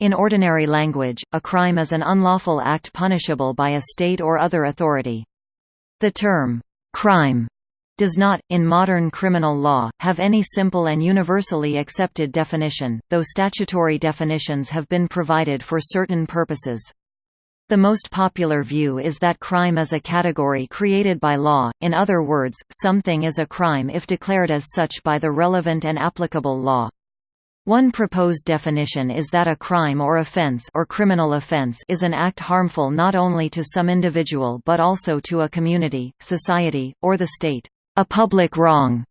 In ordinary language, a crime is an unlawful act punishable by a state or other authority. The term, crime, does not, in modern criminal law, have any simple and universally accepted definition, though statutory definitions have been provided for certain purposes. The most popular view is that crime is a category created by law, in other words, something is a crime if declared as such by the relevant and applicable law. One proposed definition is that a crime or offense or criminal offense is an act harmful not only to some individual but also to a community, society, or the state, a public wrong.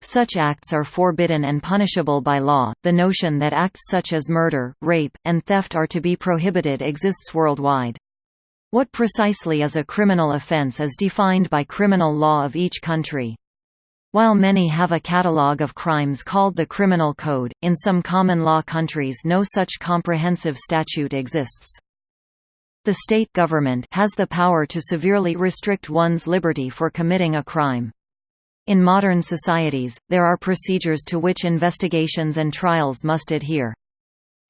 Such acts are forbidden and punishable by law. The notion that acts such as murder, rape, and theft are to be prohibited exists worldwide. What precisely is a criminal offense is defined by criminal law of each country. While many have a catalogue of crimes called the Criminal Code, in some common law countries no such comprehensive statute exists. The state government has the power to severely restrict one's liberty for committing a crime. In modern societies, there are procedures to which investigations and trials must adhere.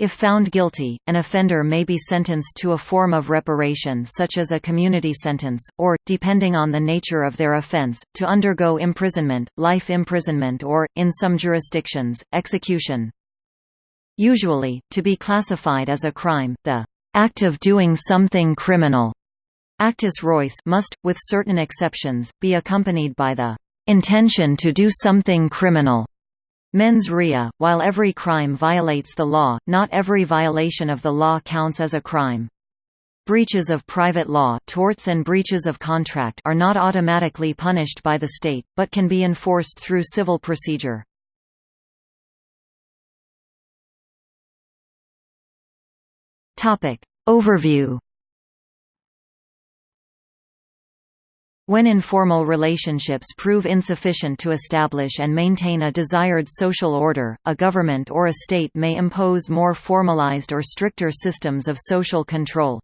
If found guilty, an offender may be sentenced to a form of reparation such as a community sentence, or, depending on the nature of their offense, to undergo imprisonment, life imprisonment or, in some jurisdictions, execution. Usually, to be classified as a crime, the act of doing something criminal actus reus must, with certain exceptions, be accompanied by the intention to do something criminal. Mens rea, while every crime violates the law, not every violation of the law counts as a crime. Breaches of private law torts and breaches of contract are not automatically punished by the state, but can be enforced through civil procedure. Overview When informal relationships prove insufficient to establish and maintain a desired social order, a government or a state may impose more formalized or stricter systems of social control.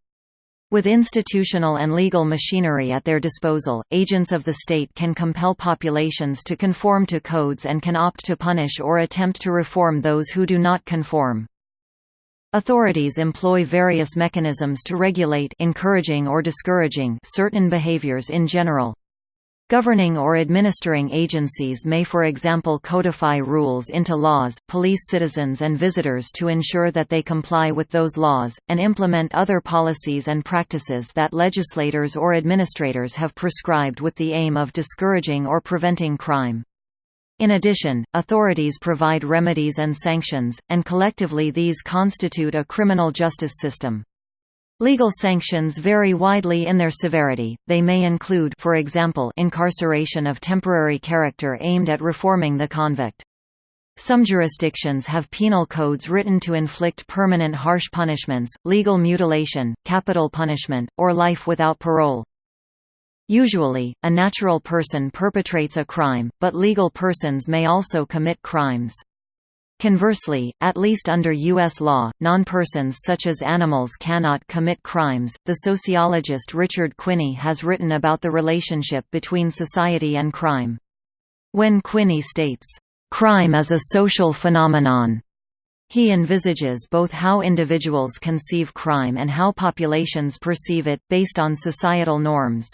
With institutional and legal machinery at their disposal, agents of the state can compel populations to conform to codes and can opt to punish or attempt to reform those who do not conform. Authorities employ various mechanisms to regulate encouraging or discouraging certain behaviors in general. Governing or administering agencies may for example codify rules into laws, police citizens and visitors to ensure that they comply with those laws, and implement other policies and practices that legislators or administrators have prescribed with the aim of discouraging or preventing crime. In addition, authorities provide remedies and sanctions, and collectively these constitute a criminal justice system. Legal sanctions vary widely in their severity, they may include for example incarceration of temporary character aimed at reforming the convict. Some jurisdictions have penal codes written to inflict permanent harsh punishments, legal mutilation, capital punishment, or life without parole. Usually, a natural person perpetrates a crime, but legal persons may also commit crimes. Conversely, at least under U.S. law, non-persons such as animals cannot commit crimes. The sociologist Richard Quinney has written about the relationship between society and crime. When Quinney states, "...crime is a social phenomenon," he envisages both how individuals conceive crime and how populations perceive it, based on societal norms.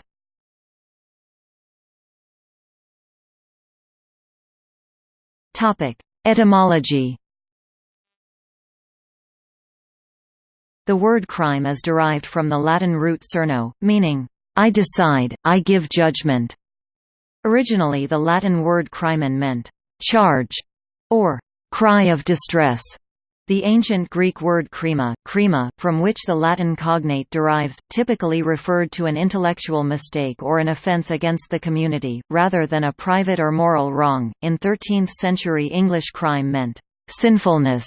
Topic: Etymology. The word crime is derived from the Latin root cerno, meaning, I decide, I give judgment. Originally the Latin word crimen meant, charge, or cry of distress. The ancient Greek word krima, krima, from which the Latin cognate derives, typically referred to an intellectual mistake or an offense against the community, rather than a private or moral wrong. In 13th century English crime meant sinfulness,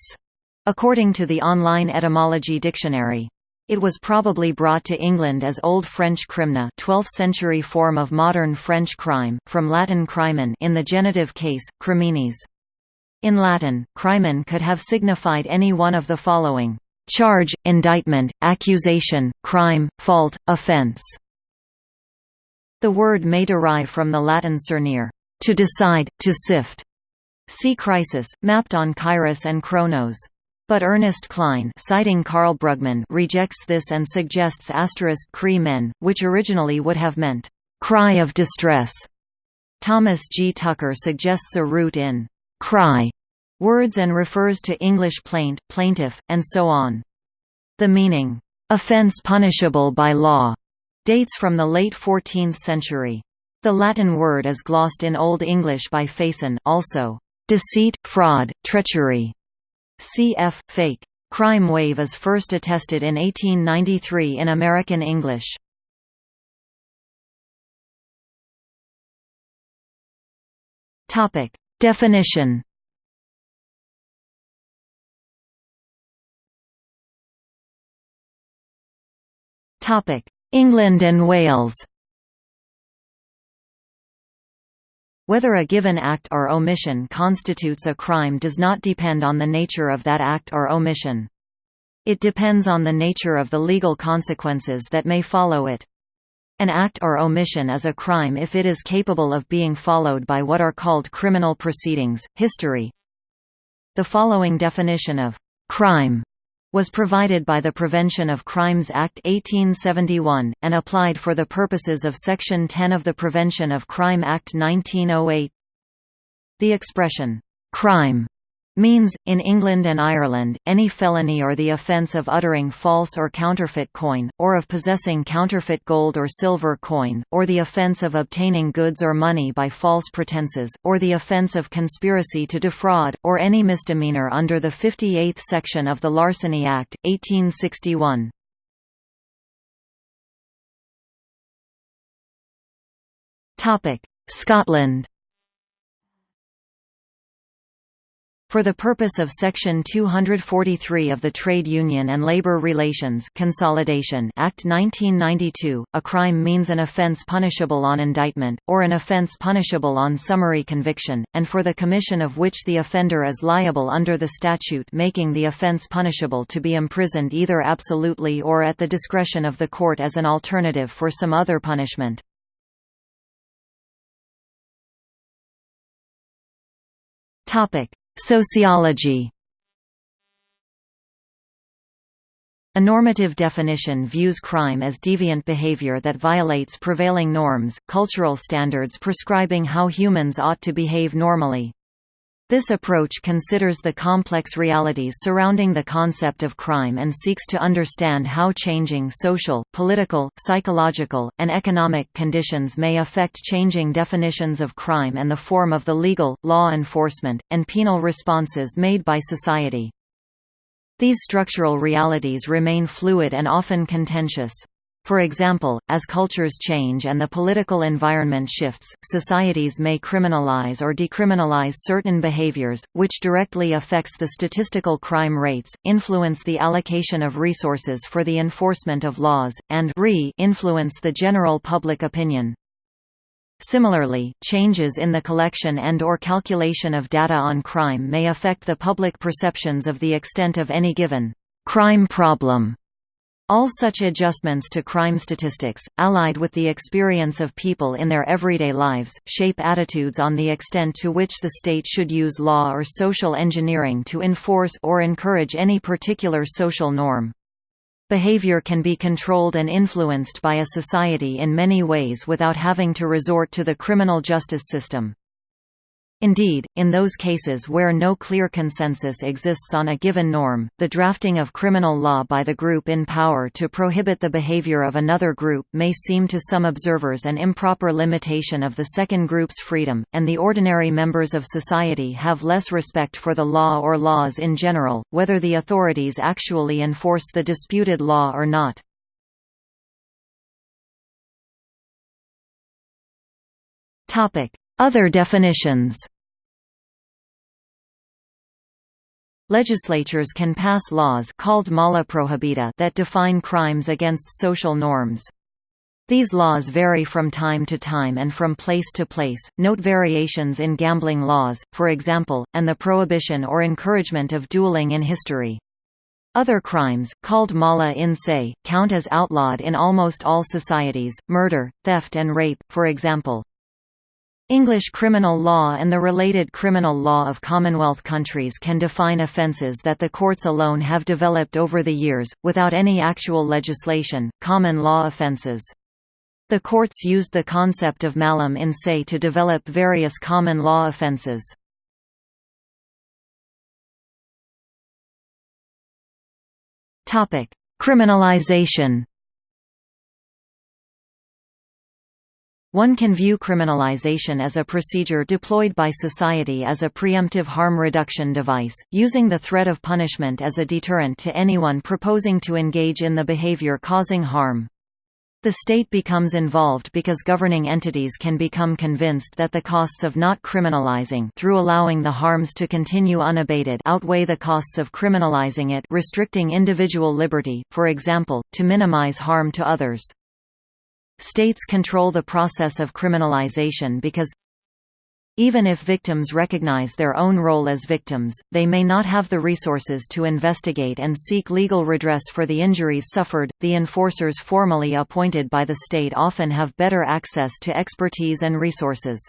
according to the online etymology dictionary. It was probably brought to England as Old French crimne 12th century form of modern French crime, from Latin crimen in the genitive case, criminis. In Latin, crimen could have signified any one of the following charge, indictment, accusation, crime, fault, offense. The word may derive from the Latin cernere, to decide, to sift. See crisis, mapped on Kairos and Chronos. But Ernest Klein citing Karl Brugmann rejects this and suggests asterisk Cree men, which originally would have meant, "...cry of distress". Thomas G. Tucker suggests a root in "...cry", words and refers to English plaint, plaintiff, and so on. The meaning, "...offense punishable by law", dates from the late 14th century. The Latin word is glossed in Old English by facen also, "...deceit, fraud, treachery", cf. fake. Crime wave is first attested in 1893 in American English. Topic: Definition. England and Wales. Whether a given act or omission constitutes a crime does not depend on the nature of that act or omission. It depends on the nature of the legal consequences that may follow it. An act or omission is a crime if it is capable of being followed by what are called criminal proceedings. History The following definition of crime was provided by the Prevention of Crimes Act 1871, and applied for the purposes of Section 10 of the Prevention of Crime Act 1908. The expression, "'crime' means, in England and Ireland, any felony or the offence of uttering false or counterfeit coin, or of possessing counterfeit gold or silver coin, or the offence of obtaining goods or money by false pretences, or the offence of conspiracy to defraud, or any misdemeanour under the 58th section of the Larceny Act, 1861. Scotland For the purpose of Section 243 of the Trade Union and Labour Relations Consolidation Act 1992, a crime means an offence punishable on indictment, or an offence punishable on summary conviction, and for the commission of which the offender is liable under the statute making the offence punishable to be imprisoned either absolutely or at the discretion of the court as an alternative for some other punishment. Topic Sociology A normative definition views crime as deviant behavior that violates prevailing norms, cultural standards prescribing how humans ought to behave normally. This approach considers the complex realities surrounding the concept of crime and seeks to understand how changing social, political, psychological, and economic conditions may affect changing definitions of crime and the form of the legal, law enforcement, and penal responses made by society. These structural realities remain fluid and often contentious. For example, as cultures change and the political environment shifts, societies may criminalize or decriminalize certain behaviors, which directly affects the statistical crime rates, influence the allocation of resources for the enforcement of laws, and re-influence the general public opinion. Similarly, changes in the collection and or calculation of data on crime may affect the public perceptions of the extent of any given crime problem all such adjustments to crime statistics, allied with the experience of people in their everyday lives, shape attitudes on the extent to which the state should use law or social engineering to enforce or encourage any particular social norm. Behavior can be controlled and influenced by a society in many ways without having to resort to the criminal justice system. Indeed, in those cases where no clear consensus exists on a given norm, the drafting of criminal law by the group in power to prohibit the behavior of another group may seem to some observers an improper limitation of the second group's freedom, and the ordinary members of society have less respect for the law or laws in general, whether the authorities actually enforce the disputed law or not. Other definitions Legislatures can pass laws called mala prohibita that define crimes against social norms. These laws vary from time to time and from place to place. Note variations in gambling laws, for example, and the prohibition or encouragement of dueling in history. Other crimes, called mala in se, count as outlawed in almost all societies, murder, theft and rape, for example. English criminal law and the related criminal law of Commonwealth countries can define offences that the courts alone have developed over the years, without any actual legislation, common law offences. The courts used the concept of malum in se to develop various common law offences. Criminalization One can view criminalization as a procedure deployed by society as a preemptive harm reduction device, using the threat of punishment as a deterrent to anyone proposing to engage in the behavior causing harm. The state becomes involved because governing entities can become convinced that the costs of not criminalizing through allowing the harms to continue unabated outweigh the costs of criminalizing it restricting individual liberty, for example, to minimize harm to others. States control the process of criminalization because even if victims recognize their own role as victims, they may not have the resources to investigate and seek legal redress for the injuries suffered. The enforcers formally appointed by the state often have better access to expertise and resources.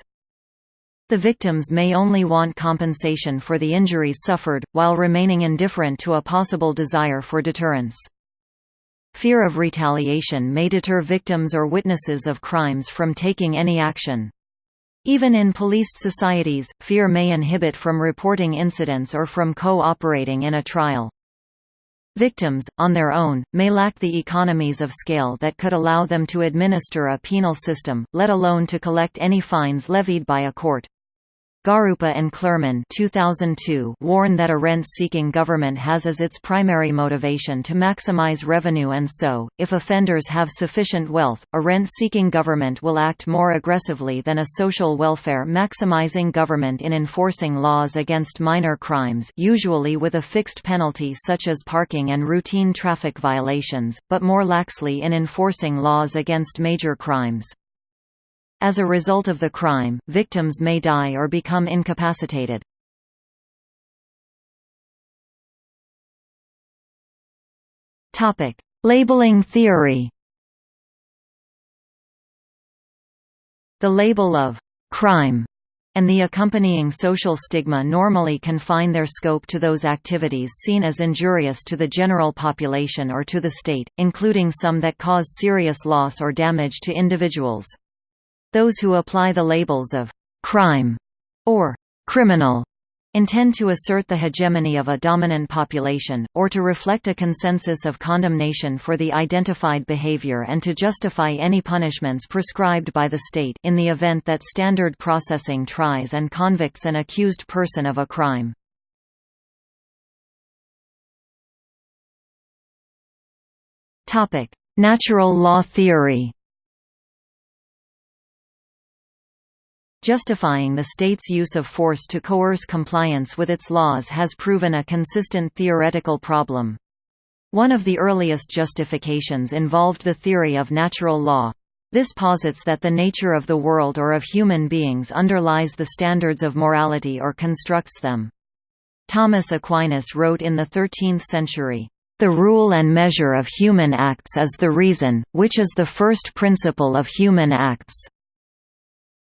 The victims may only want compensation for the injuries suffered, while remaining indifferent to a possible desire for deterrence. Fear of retaliation may deter victims or witnesses of crimes from taking any action. Even in policed societies, fear may inhibit from reporting incidents or from co-operating in a trial. Victims, on their own, may lack the economies of scale that could allow them to administer a penal system, let alone to collect any fines levied by a court. Garoupa and Klerman 2002 warn that a rent-seeking government has as its primary motivation to maximize revenue and so, if offenders have sufficient wealth, a rent-seeking government will act more aggressively than a social welfare-maximizing government in enforcing laws against minor crimes usually with a fixed penalty such as parking and routine traffic violations, but more laxly in enforcing laws against major crimes. As a result of the crime, victims may die or become incapacitated. Topic: Labeling theory The label of «crime» and the accompanying social stigma normally confine their scope to those activities seen as injurious to the general population or to the state, including some that cause serious loss or damage to individuals. Those who apply the labels of «crime» or «criminal» intend to assert the hegemony of a dominant population, or to reflect a consensus of condemnation for the identified behavior and to justify any punishments prescribed by the state in the event that standard processing tries and convicts an accused person of a crime. Natural law theory Justifying the state's use of force to coerce compliance with its laws has proven a consistent theoretical problem. One of the earliest justifications involved the theory of natural law. This posits that the nature of the world or of human beings underlies the standards of morality or constructs them. Thomas Aquinas wrote in the 13th century, "...the rule and measure of human acts is the reason, which is the first principle of human acts."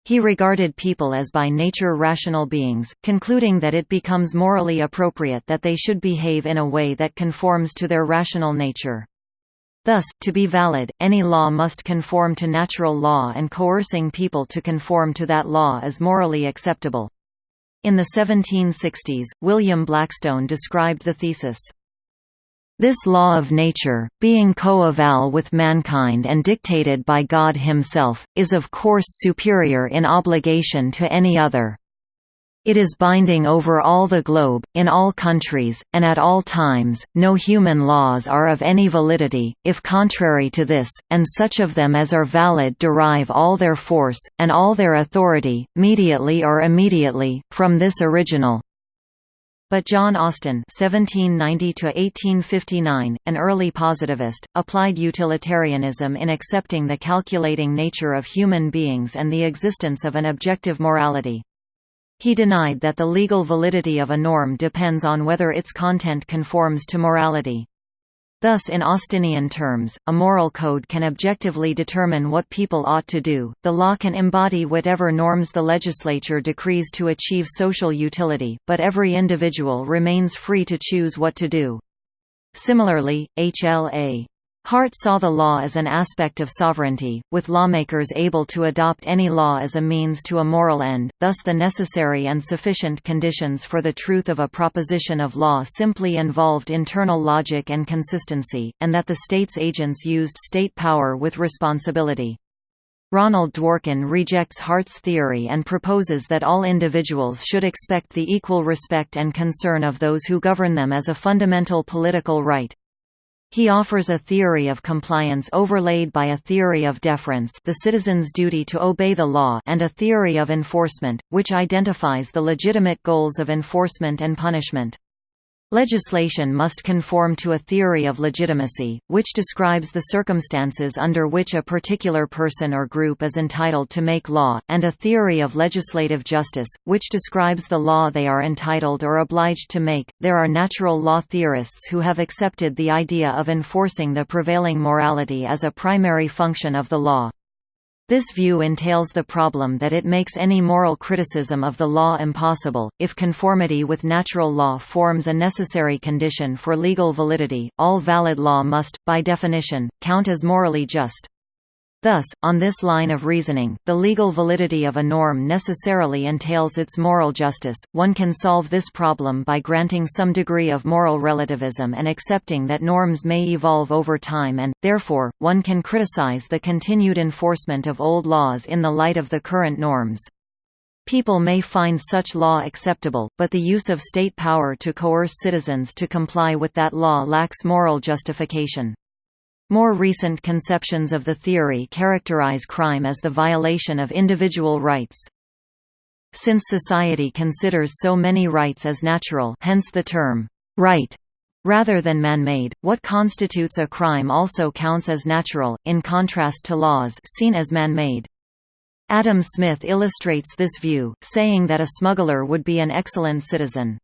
He regarded people as by nature rational beings, concluding that it becomes morally appropriate that they should behave in a way that conforms to their rational nature. Thus, to be valid, any law must conform to natural law and coercing people to conform to that law is morally acceptable. In the 1760s, William Blackstone described the thesis, this law of nature, being co-eval with mankind and dictated by God himself, is of course superior in obligation to any other. It is binding over all the globe, in all countries, and at all times. No human laws are of any validity, if contrary to this, and such of them as are valid derive all their force, and all their authority, mediately or immediately, from this original. But John Austin (1790–1859), an early positivist, applied utilitarianism in accepting the calculating nature of human beings and the existence of an objective morality. He denied that the legal validity of a norm depends on whether its content conforms to morality. Thus in Austinian terms, a moral code can objectively determine what people ought to do, the law can embody whatever norms the legislature decrees to achieve social utility, but every individual remains free to choose what to do. Similarly, HLA Hart saw the law as an aspect of sovereignty, with lawmakers able to adopt any law as a means to a moral end, thus the necessary and sufficient conditions for the truth of a proposition of law simply involved internal logic and consistency, and that the state's agents used state power with responsibility. Ronald Dworkin rejects Hart's theory and proposes that all individuals should expect the equal respect and concern of those who govern them as a fundamental political right. He offers a theory of compliance overlaid by a theory of deference the citizen's duty to obey the law and a theory of enforcement, which identifies the legitimate goals of enforcement and punishment. Legislation must conform to a theory of legitimacy, which describes the circumstances under which a particular person or group is entitled to make law, and a theory of legislative justice, which describes the law they are entitled or obliged to make. There are natural law theorists who have accepted the idea of enforcing the prevailing morality as a primary function of the law. This view entails the problem that it makes any moral criticism of the law impossible. If conformity with natural law forms a necessary condition for legal validity, all valid law must, by definition, count as morally just. Thus, on this line of reasoning, the legal validity of a norm necessarily entails its moral justice. One can solve this problem by granting some degree of moral relativism and accepting that norms may evolve over time and, therefore, one can criticize the continued enforcement of old laws in the light of the current norms. People may find such law acceptable, but the use of state power to coerce citizens to comply with that law lacks moral justification. More recent conceptions of the theory characterize crime as the violation of individual rights. Since society considers so many rights as natural hence the term, right, rather than man-made, what constitutes a crime also counts as natural, in contrast to laws seen as man-made. Adam Smith illustrates this view, saying that a smuggler would be an excellent citizen.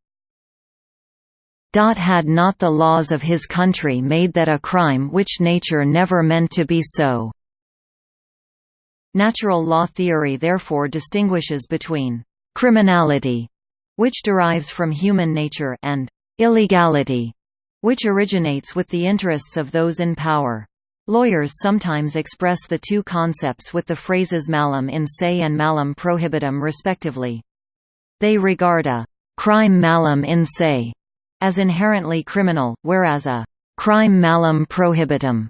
Had not the laws of his country made that a crime which nature never meant to be so. Natural law theory therefore distinguishes between criminality, which derives from human nature, and illegality, which originates with the interests of those in power. Lawyers sometimes express the two concepts with the phrases malum in se and malum prohibitum respectively. They regard a crime malum in se as inherently criminal, whereas a crime malum prohibitum,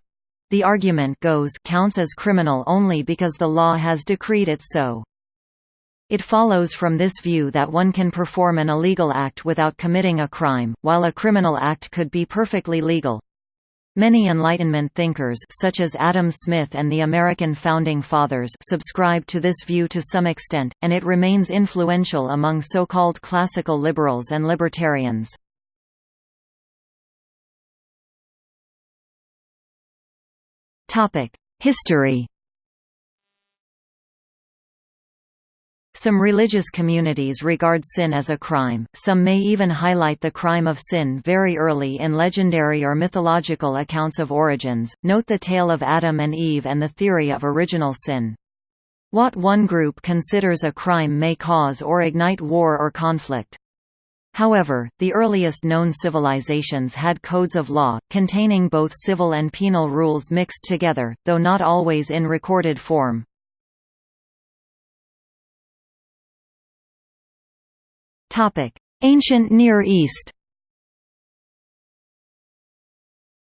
the argument goes, counts as criminal only because the law has decreed it so. It follows from this view that one can perform an illegal act without committing a crime, while a criminal act could be perfectly legal. Many Enlightenment thinkers such as Adam Smith and the American Founding Fathers subscribe to this view to some extent, and it remains influential among so-called classical liberals and libertarians. History Some religious communities regard sin as a crime, some may even highlight the crime of sin very early in legendary or mythological accounts of origins. Note the tale of Adam and Eve and the theory of original sin. What one group considers a crime may cause or ignite war or conflict. However, the earliest known civilizations had codes of law, containing both civil and penal rules mixed together, though not always in recorded form. Ancient Near East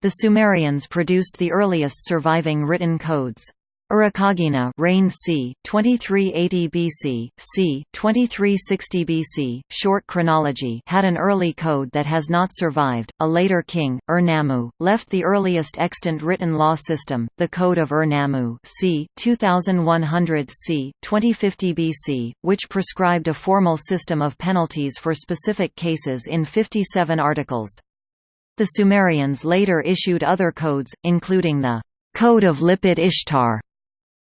The Sumerians produced the earliest surviving written codes. Urukagina reigned c. 2380 BC, c. 2360 BC. Short chronology had an early code that has not survived. A later king, Ur-Nammu, left the earliest extant written law system, the Code of Ur-Nammu, c. 2100 c. 2050 BC, which prescribed a formal system of penalties for specific cases in 57 articles. The Sumerians later issued other codes, including the Code of Lipit Ishtar,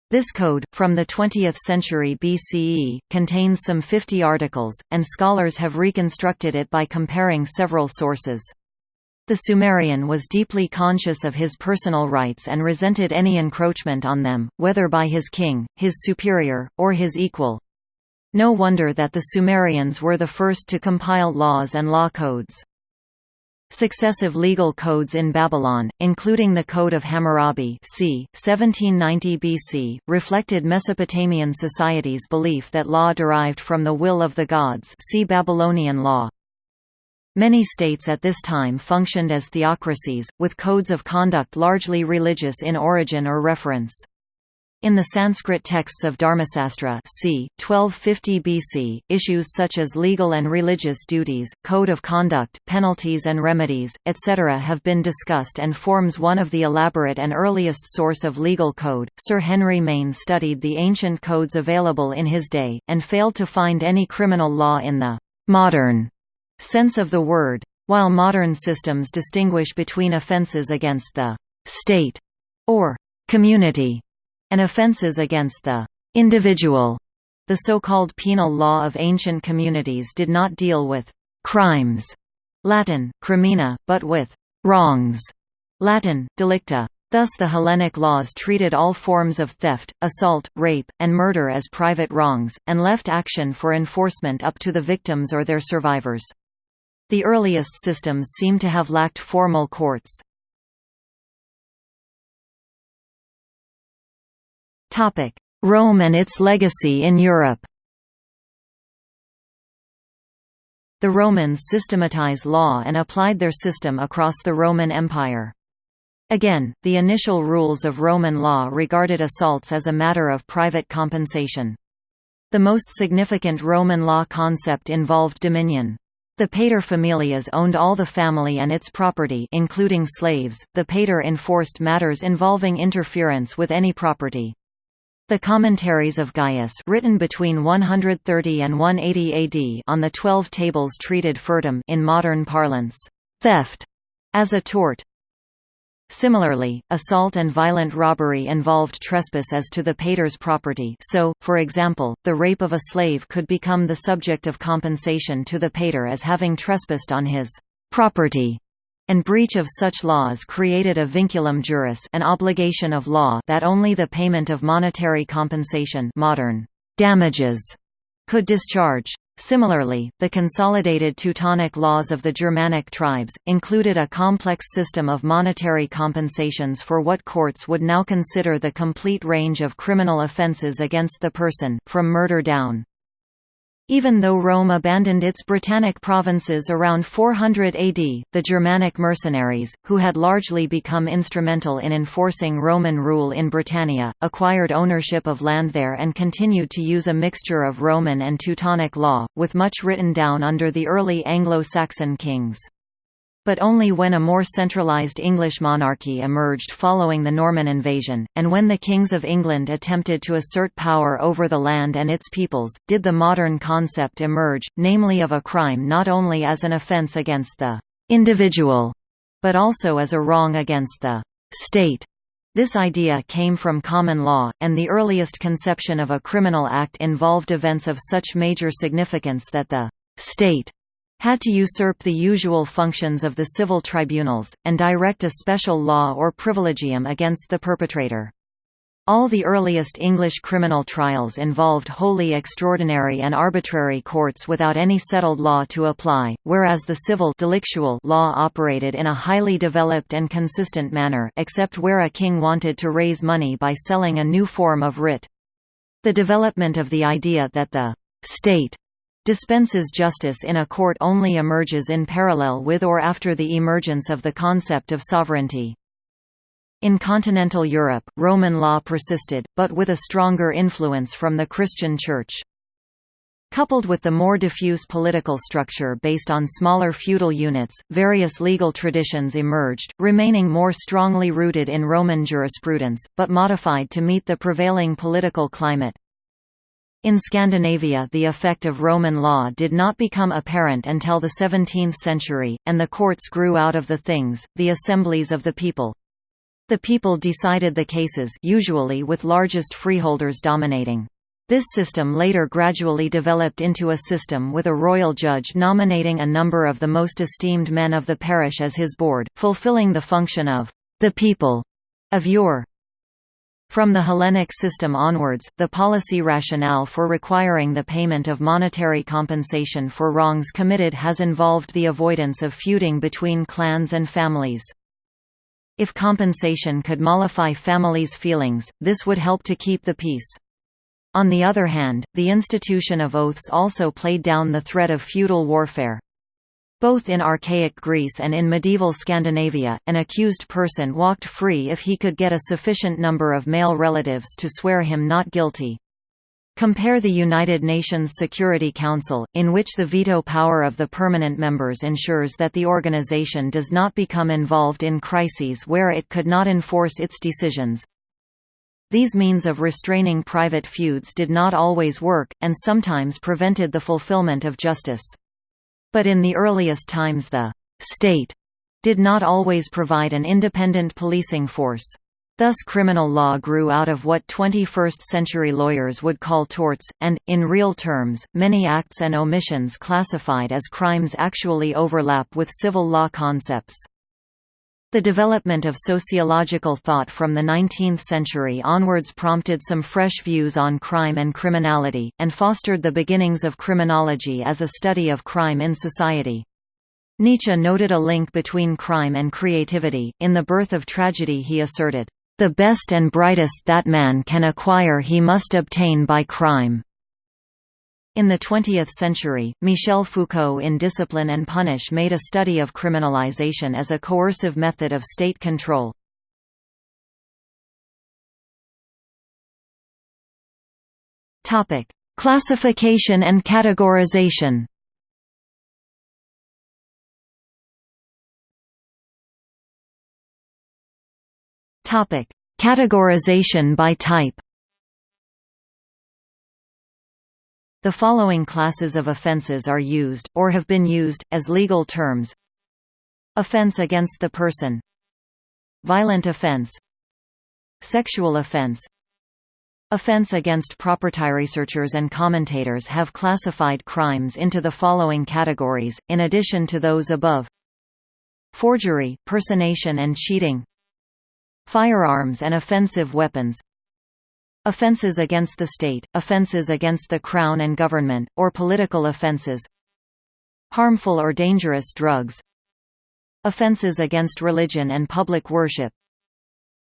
this code, from the 20th century BCE, contains some 50 articles, and scholars have reconstructed it by comparing several sources. The Sumerian was deeply conscious of his personal rights and resented any encroachment on them, whether by his king, his superior, or his equal. No wonder that the Sumerians were the first to compile laws and law codes. Successive legal codes in Babylon, including the Code of Hammurabi c. 1790 BC, reflected Mesopotamian society's belief that law derived from the will of the gods see Babylonian law. Many states at this time functioned as theocracies, with codes of conduct largely religious in origin or reference. In the Sanskrit texts of Dharmasastra c. 1250 BC, issues such as legal and religious duties, code of conduct, penalties and remedies, etc. have been discussed and forms one of the elaborate and earliest source of legal code. Sir Henry Maine studied the ancient codes available in his day, and failed to find any criminal law in the modern sense of the word. While modern systems distinguish between offences against the state or community and offences against the individual, the so-called penal law of ancient communities did not deal with crimes Latin, crimina, but with wrongs Latin, delicta. Thus the Hellenic laws treated all forms of theft, assault, rape, and murder as private wrongs, and left action for enforcement up to the victims or their survivors. The earliest systems seem to have lacked formal courts. Rome and its legacy in Europe The Romans systematized law and applied their system across the Roman Empire. Again, the initial rules of Roman law regarded assaults as a matter of private compensation. The most significant Roman law concept involved dominion. The paterfamilias owned all the family and its property including slaves. The pater enforced matters involving interference with any property. The commentaries of Gaius written between 130 and 180 AD on the Twelve Tables treated furtum in modern parlance, theft, as a tort, Similarly, assault and violent robbery involved trespass as to the pater's property so, for example, the rape of a slave could become the subject of compensation to the pater as having trespassed on his property and breach of such laws created a vinculum juris an obligation of law that only the payment of monetary compensation modern damages could discharge. Similarly, the consolidated Teutonic laws of the Germanic tribes, included a complex system of monetary compensations for what courts would now consider the complete range of criminal offences against the person, from murder down. Even though Rome abandoned its Britannic provinces around 400 AD, the Germanic mercenaries, who had largely become instrumental in enforcing Roman rule in Britannia, acquired ownership of land there and continued to use a mixture of Roman and Teutonic law, with much written down under the early Anglo-Saxon kings but only when a more centralised English monarchy emerged following the Norman invasion, and when the kings of England attempted to assert power over the land and its peoples, did the modern concept emerge, namely of a crime not only as an offence against the individual, but also as a wrong against the state. This idea came from common law, and the earliest conception of a criminal act involved events of such major significance that the state had to usurp the usual functions of the civil tribunals, and direct a special law or privilegium against the perpetrator. All the earliest English criminal trials involved wholly extraordinary and arbitrary courts without any settled law to apply, whereas the civil delictual law operated in a highly developed and consistent manner except where a king wanted to raise money by selling a new form of writ. The development of the idea that the «state» dispenses justice in a court only emerges in parallel with or after the emergence of the concept of sovereignty. In continental Europe, Roman law persisted, but with a stronger influence from the Christian Church. Coupled with the more diffuse political structure based on smaller feudal units, various legal traditions emerged, remaining more strongly rooted in Roman jurisprudence, but modified to meet the prevailing political climate. In Scandinavia the effect of Roman law did not become apparent until the 17th century, and the courts grew out of the things, the assemblies of the people. The people decided the cases usually with largest freeholders dominating. This system later gradually developed into a system with a royal judge nominating a number of the most esteemed men of the parish as his board, fulfilling the function of the people of yore. From the Hellenic system onwards, the policy rationale for requiring the payment of monetary compensation for wrongs committed has involved the avoidance of feuding between clans and families. If compensation could mollify families' feelings, this would help to keep the peace. On the other hand, the institution of oaths also played down the threat of feudal warfare. Both in archaic Greece and in medieval Scandinavia, an accused person walked free if he could get a sufficient number of male relatives to swear him not guilty. Compare the United Nations Security Council, in which the veto power of the permanent members ensures that the organization does not become involved in crises where it could not enforce its decisions. These means of restraining private feuds did not always work, and sometimes prevented the fulfillment of justice. But in the earliest times the «state» did not always provide an independent policing force. Thus criminal law grew out of what 21st-century lawyers would call torts, and, in real terms, many acts and omissions classified as crimes actually overlap with civil law concepts. The development of sociological thought from the 19th century onwards prompted some fresh views on crime and criminality, and fostered the beginnings of criminology as a study of crime in society. Nietzsche noted a link between crime and creativity. In The Birth of Tragedy, he asserted, The best and brightest that man can acquire he must obtain by crime. In the 20th century, Michel Foucault in Discipline and Punish made a study of criminalization as a coercive method of state control. Classification and categorization Categorization by type The following classes of offences are used, or have been used, as legal terms. Offence against the person. Violent offence Sexual offence Offense against property. Researchers and commentators have classified crimes into the following categories, in addition to those above. Forgery, personation and cheating. Firearms and offensive weapons Offences against the state, offences against the crown and government, or political offences Harmful or dangerous drugs Offences against religion and public worship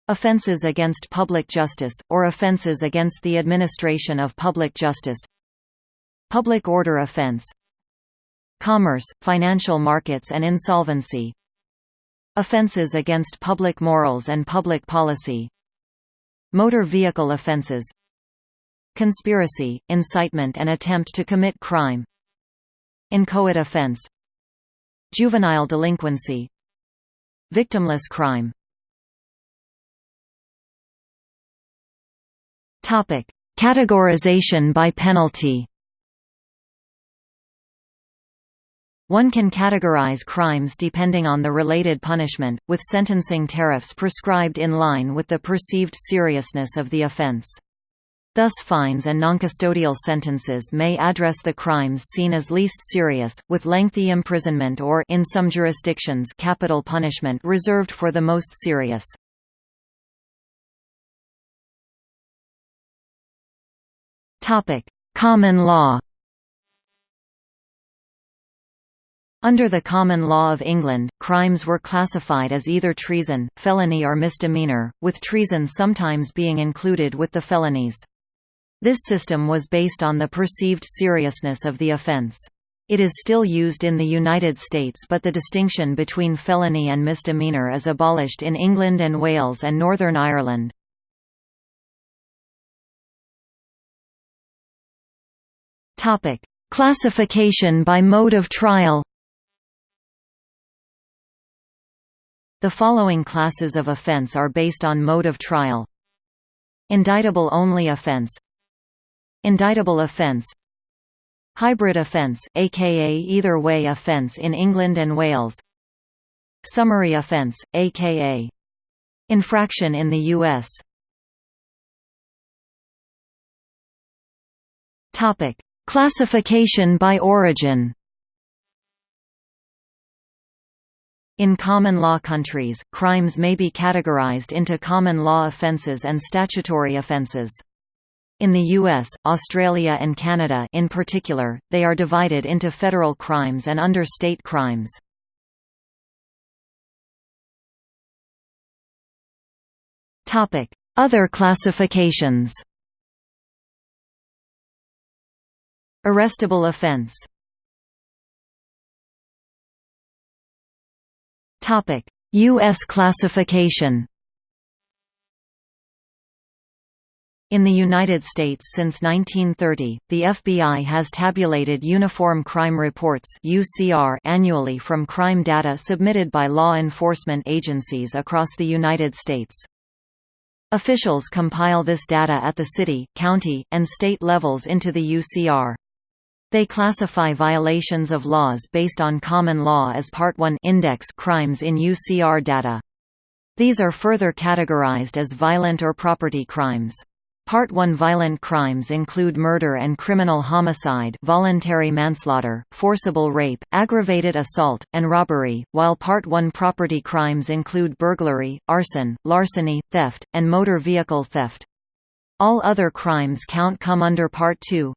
Offences against public justice, or offences against the administration of public justice Public order offense Commerce, financial markets and insolvency Offences against public morals and public policy Motor vehicle offences Conspiracy, incitement and attempt to commit crime Inchoate offense Juvenile delinquency Victimless crime. Categorization by penalty One can categorize crimes depending on the related punishment, with sentencing tariffs prescribed in line with the perceived seriousness of the offense. Thus fines and noncustodial sentences may address the crimes seen as least serious, with lengthy imprisonment or in some jurisdictions capital punishment reserved for the most serious. Common law Under the common law of England, crimes were classified as either treason, felony or misdemeanour, with treason sometimes being included with the felonies. This system was based on the perceived seriousness of the offence. It is still used in the United States but the distinction between felony and misdemeanour is abolished in England and Wales and Northern Ireland. Classification by mode of trial The following classes of offense are based on mode of trial. Indictable only offense Indictable offense Hybrid offense, aka either way offense in England and Wales Summary offense, aka infraction in the U.S. Classification by origin. In common law countries, crimes may be categorized into common law offenses and statutory offenses. In the US, Australia and Canada in particular, they are divided into federal crimes and under state crimes. Other classifications Arrestable offense U.S. classification In the United States since 1930, the FBI has tabulated Uniform Crime Reports annually from crime data submitted by law enforcement agencies across the United States. Officials compile this data at the city, county, and state levels into the UCR. They classify violations of laws based on common law as Part 1 index crimes in UCR data. These are further categorized as violent or property crimes. Part 1 violent crimes include murder and criminal homicide voluntary manslaughter, forcible rape, aggravated assault, and robbery, while Part 1 property crimes include burglary, arson, larceny, theft, and motor vehicle theft. All other crimes count come under Part 2.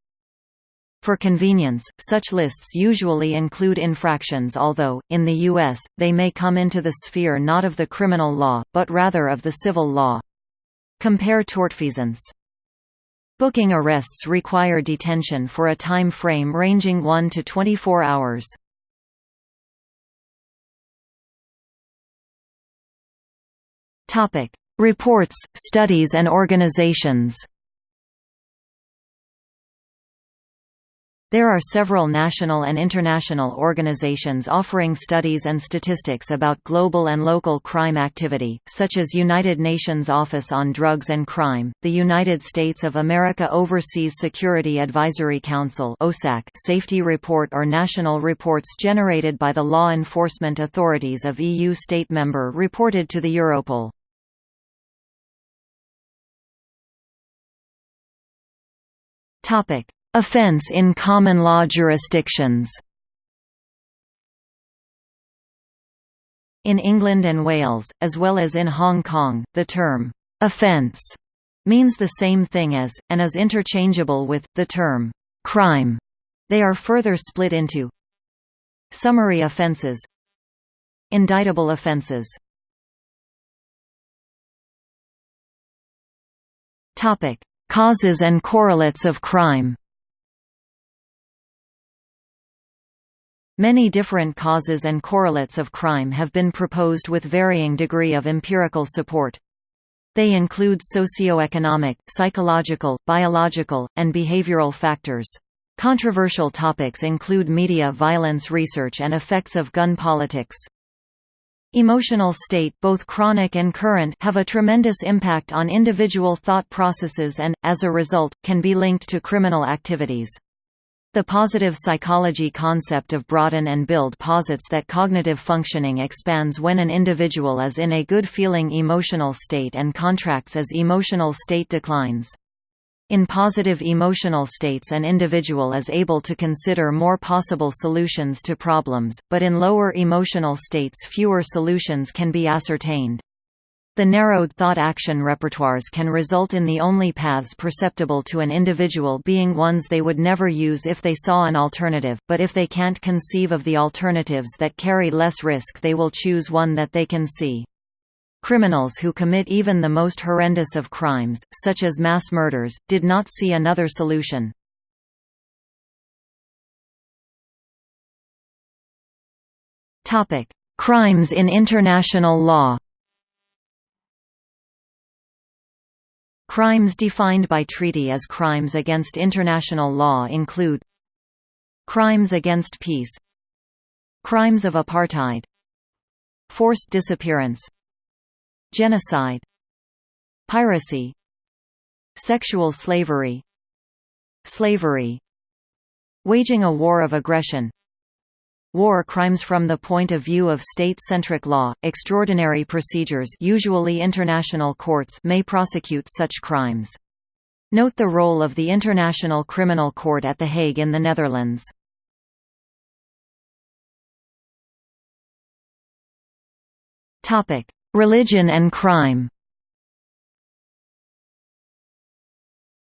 For convenience, such lists usually include infractions although, in the U.S., they may come into the sphere not of the criminal law, but rather of the civil law. Compare tortfeasance. Booking arrests require detention for a time frame ranging 1 to 24 hours. Reports, studies and organizations There are several national and international organizations offering studies and statistics about global and local crime activity, such as United Nations Office on Drugs and Crime, the United States of America Overseas Security Advisory Council Safety Report or national reports generated by the law enforcement authorities of EU state member reported to the Europol. Topic Offence in common law jurisdictions. In England and Wales, as well as in Hong Kong, the term, "'offence' means the same thing as, and is interchangeable with, the term, "'crime'. They are further split into Summary offences Indictable offences. Causes and correlates of crime Many different causes and correlates of crime have been proposed with varying degree of empirical support. They include socioeconomic, psychological, biological, and behavioral factors. Controversial topics include media violence research and effects of gun politics. Emotional state both chronic and current have a tremendous impact on individual thought processes and, as a result, can be linked to criminal activities. The positive psychology concept of broaden and build posits that cognitive functioning expands when an individual is in a good-feeling emotional state and contracts as emotional state declines. In positive emotional states an individual is able to consider more possible solutions to problems, but in lower emotional states fewer solutions can be ascertained. The narrowed thought-action repertoires can result in the only paths perceptible to an individual being ones they would never use if they saw an alternative, but if they can't conceive of the alternatives that carry less risk they will choose one that they can see. Criminals who commit even the most horrendous of crimes, such as mass murders, did not see another solution. Crimes in international law Crimes defined by treaty as crimes against international law include Crimes against peace Crimes of apartheid Forced disappearance Genocide Piracy Sexual slavery Slavery Waging a war of aggression War crimes From the point of view of state-centric law, extraordinary procedures usually international courts may prosecute such crimes. Note the role of the International Criminal Court at The Hague in the Netherlands. Religion and crime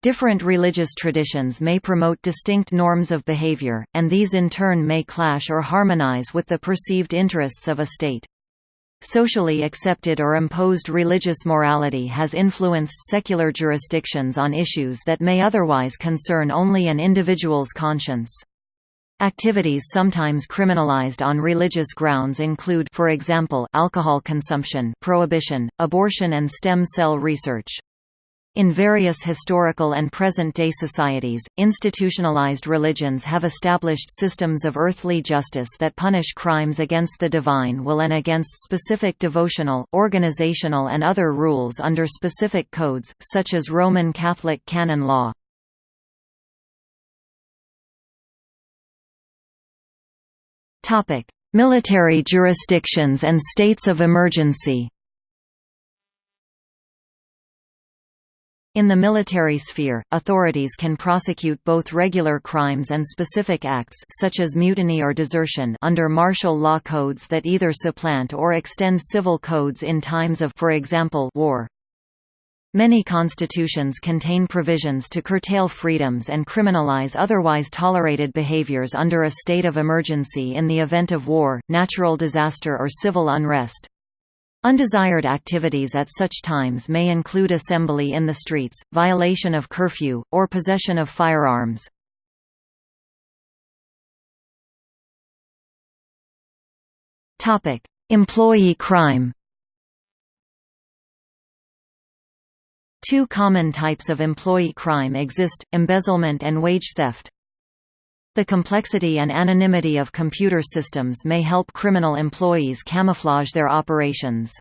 Different religious traditions may promote distinct norms of behavior, and these in turn may clash or harmonize with the perceived interests of a state. Socially accepted or imposed religious morality has influenced secular jurisdictions on issues that may otherwise concern only an individual's conscience. Activities sometimes criminalized on religious grounds include for example, alcohol consumption prohibition, abortion and stem cell research. In various historical and present-day societies, institutionalized religions have established systems of earthly justice that punish crimes against the divine will and against specific devotional, organizational and other rules under specific codes, such as Roman Catholic canon law. Military jurisdictions and states of emergency In the military sphere, authorities can prosecute both regular crimes and specific acts such as mutiny or desertion under martial law codes that either supplant or extend civil codes in times of for example, war. Many constitutions contain provisions to curtail freedoms and criminalize otherwise tolerated behaviors under a state of emergency in the event of war, natural disaster or civil unrest. Undesired activities at such times may include assembly in the streets, violation of curfew, or possession of firearms. Employee crime Two common types of employee crime exist, embezzlement and wage theft. The complexity and anonymity of computer systems may help criminal employees camouflage their operations.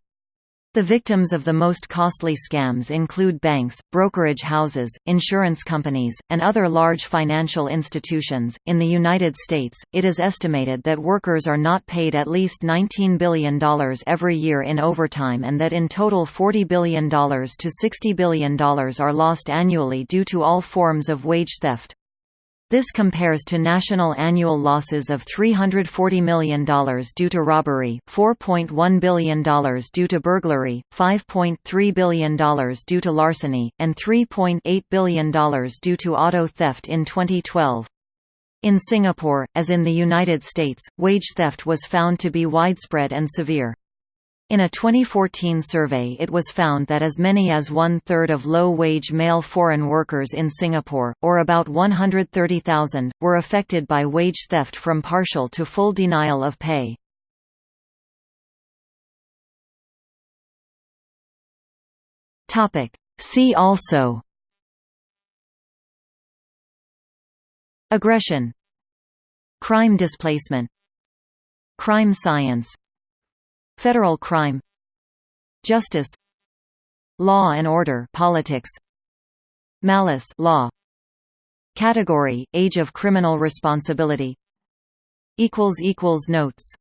The victims of the most costly scams include banks, brokerage houses, insurance companies, and other large financial institutions. In the United States, it is estimated that workers are not paid at least $19 billion every year in overtime and that in total $40 billion to $60 billion are lost annually due to all forms of wage theft. This compares to national annual losses of $340 million due to robbery, $4.1 billion due to burglary, $5.3 billion due to larceny, and $3.8 billion due to auto theft in 2012. In Singapore, as in the United States, wage theft was found to be widespread and severe. In a 2014 survey it was found that as many as one-third of low-wage male foreign workers in Singapore, or about 130,000, were affected by wage theft from partial to full denial of pay. See also Aggression. Crime displacement. Crime science Federal crime Justice Law and order politics Malice law Category, age of criminal responsibility equals equals Notes